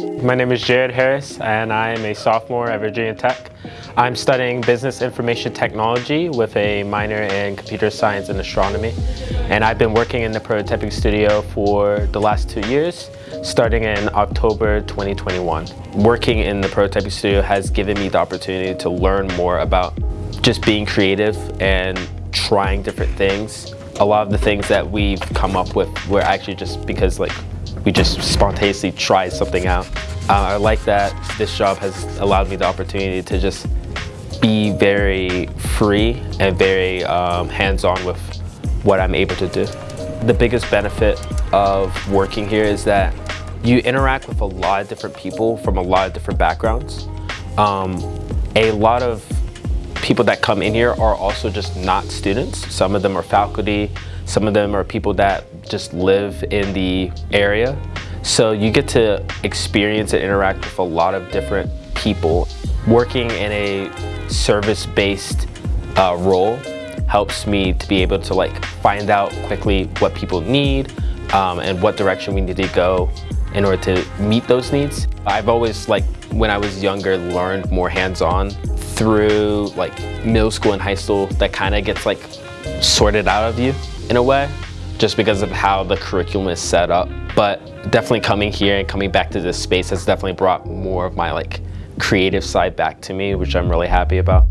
My name is Jared Harris and I am a sophomore at Virginia Tech. I'm studying business information technology with a minor in computer science and astronomy. And I've been working in the prototyping studio for the last two years, starting in October 2021. Working in the prototyping studio has given me the opportunity to learn more about just being creative and trying different things. A lot of the things that we've come up with were actually just because like we just spontaneously tried something out. Uh, I like that this job has allowed me the opportunity to just be very free and very um, hands-on with what I'm able to do. The biggest benefit of working here is that you interact with a lot of different people from a lot of different backgrounds. Um, a lot of people that come in here are also just not students. Some of them are faculty, some of them are people that just live in the area. So you get to experience and interact with a lot of different people. Working in a service-based uh, role helps me to be able to like find out quickly what people need um, and what direction we need to go in order to meet those needs. I've always like when I was younger learned more hands-on through like middle school and high school that kind of gets like sorted out of you in a way just because of how the curriculum is set up. But definitely coming here and coming back to this space has definitely brought more of my like creative side back to me, which I'm really happy about.